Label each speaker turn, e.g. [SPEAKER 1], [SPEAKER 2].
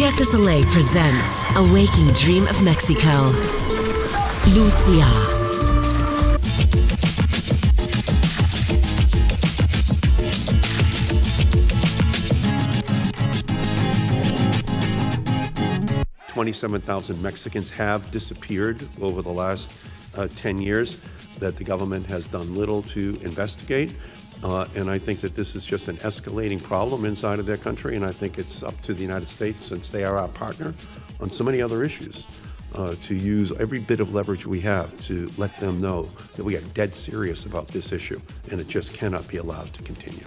[SPEAKER 1] Cirque du Soleil presents A Waking Dream of Mexico. Luzia.
[SPEAKER 2] Twenty-seven thousand Mexicans have disappeared over the last uh, ten years that the government has done little to investigate. Uh, and I think that this is just an escalating problem inside of their country, and I think it's up to the United States, since they are our partner on so many other issues, uh, to use every bit of leverage we have to let them know that we are dead serious about this issue, and it just cannot be allowed to continue.